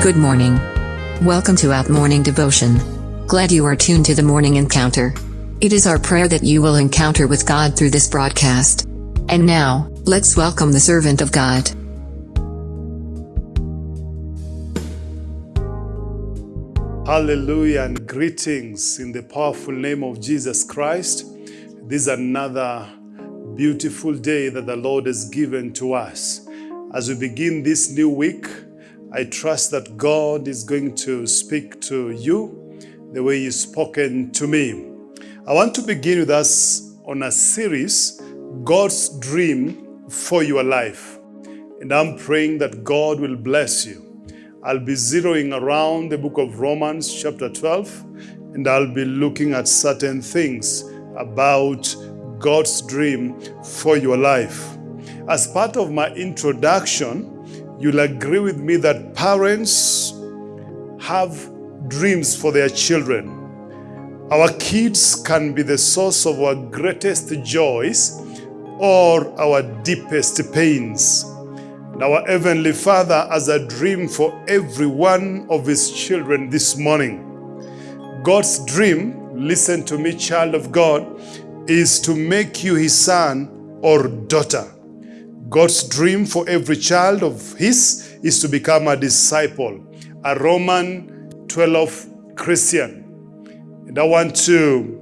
Good morning. Welcome to Out Morning Devotion. Glad you are tuned to the morning encounter. It is our prayer that you will encounter with God through this broadcast. And now, let's welcome the servant of God. Hallelujah and greetings in the powerful name of Jesus Christ. This is another beautiful day that the Lord has given to us. As we begin this new week, I trust that God is going to speak to you the way He's spoken to me. I want to begin with us on a series, God's Dream for Your Life. And I'm praying that God will bless you. I'll be zeroing around the book of Romans chapter 12 and I'll be looking at certain things about God's dream for your life. As part of my introduction, you'll agree with me that parents have dreams for their children. Our kids can be the source of our greatest joys or our deepest pains. And our Heavenly Father has a dream for every one of His children this morning. God's dream, listen to me, child of God, is to make you His son or daughter. God's dream for every child of His is to become a disciple, a Roman 12 Christian. And I want to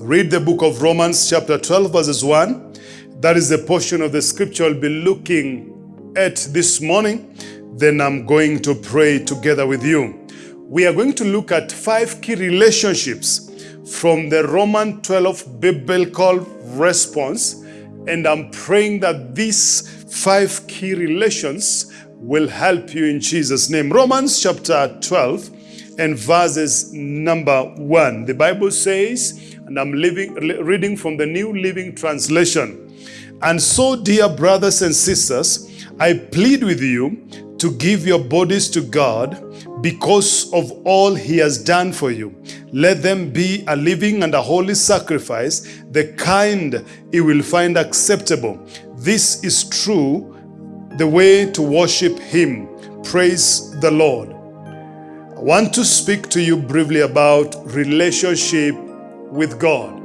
read the book of Romans chapter 12 verses 1. That is the portion of the scripture I'll be looking at this morning, then I'm going to pray together with you. We are going to look at five key relationships from the Roman 12 biblical response, and I'm praying that these five key relations will help you in Jesus' name. Romans chapter 12 and verses number 1. The Bible says, and I'm living, reading from the New Living Translation, and so, dear brothers and sisters, I plead with you to give your bodies to God because of all he has done for you. Let them be a living and a holy sacrifice, the kind he will find acceptable. This is true, the way to worship him. Praise the Lord. I want to speak to you briefly about relationship with God.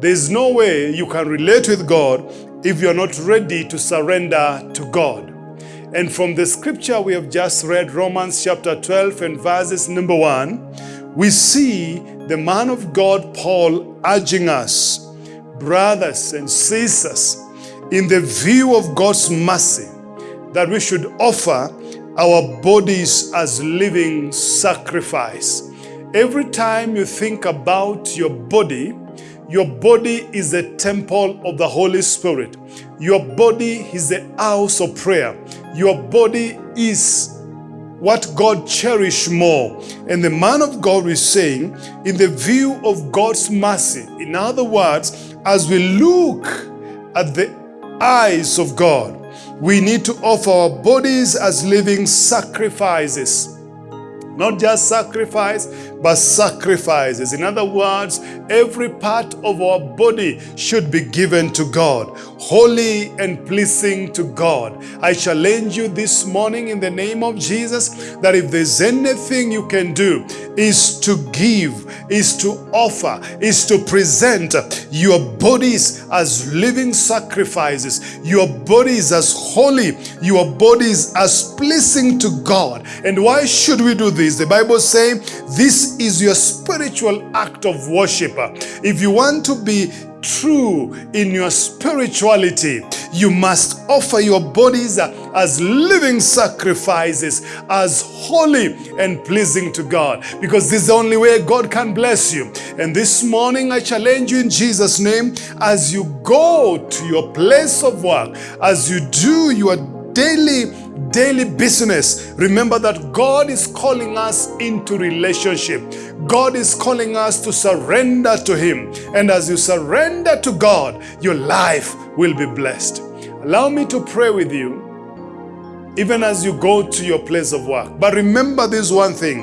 There's no way you can relate with God if you're not ready to surrender to God. And from the scripture we have just read, Romans chapter 12 and verses number 1, we see the man of God, Paul, urging us, brothers and sisters, in the view of God's mercy, that we should offer our bodies as living sacrifice. Every time you think about your body, your body is the temple of the Holy Spirit. Your body is the house of prayer. Your body is what God cherished more. And the man of God is saying, in the view of God's mercy, in other words, as we look at the eyes of God, we need to offer our bodies as living sacrifices. Not just sacrifice, but sacrifices. In other words, every part of our body should be given to God, holy and pleasing to God. I challenge you this morning in the name of Jesus that if there's anything you can do is to give, is to offer, is to present your bodies as living sacrifices, your bodies as holy, your bodies as pleasing to God. And why should we do this? The Bible says this is your spiritual act of worship. If you want to be true in your spirituality, you must offer your bodies as living sacrifices, as holy and pleasing to God, because this is the only way God can bless you. And this morning, I challenge you in Jesus' name, as you go to your place of work, as you do your daily daily business, remember that God is calling us into relationship. God is calling us to surrender to Him. And as you surrender to God, your life will be blessed. Allow me to pray with you even as you go to your place of work. But remember this one thing,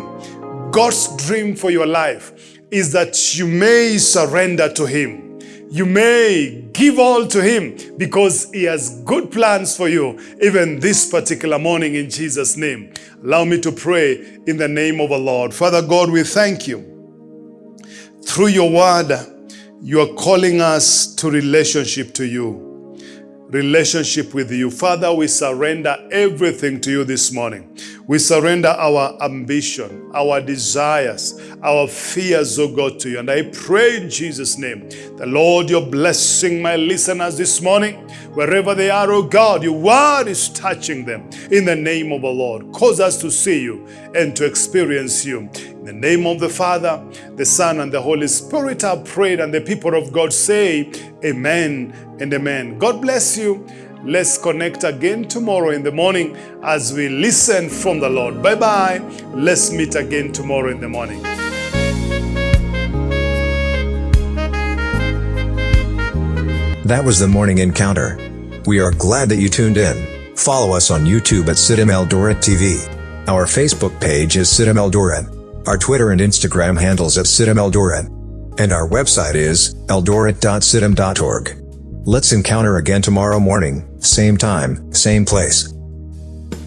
God's dream for your life is that you may surrender to Him you may give all to Him because He has good plans for you, even this particular morning in Jesus' name. Allow me to pray in the name of the Lord. Father God, we thank you. Through your word, you are calling us to relationship to you relationship with you. Father, we surrender everything to you this morning. We surrender our ambition, our desires, our fears, oh God, to you. And I pray in Jesus' name, the Lord, you're blessing my listeners this morning. Wherever they are, oh God, your word is touching them in the name of the Lord. Cause us to see you and to experience you. In the name of the Father, the Son, and the Holy Spirit, I prayed, and the people of God say, Amen and Amen. God bless you. Let's connect again tomorrow in the morning as we listen from the Lord. Bye bye. Let's meet again tomorrow in the morning. That was the morning encounter. We are glad that you tuned in. Follow us on YouTube at CITAM Eldoret TV. Our Facebook page is CITAM Eldoret. Our Twitter and Instagram handles at CITAM Eldoret. And our website is eldoret.citam.org. Let's encounter again tomorrow morning, same time, same place.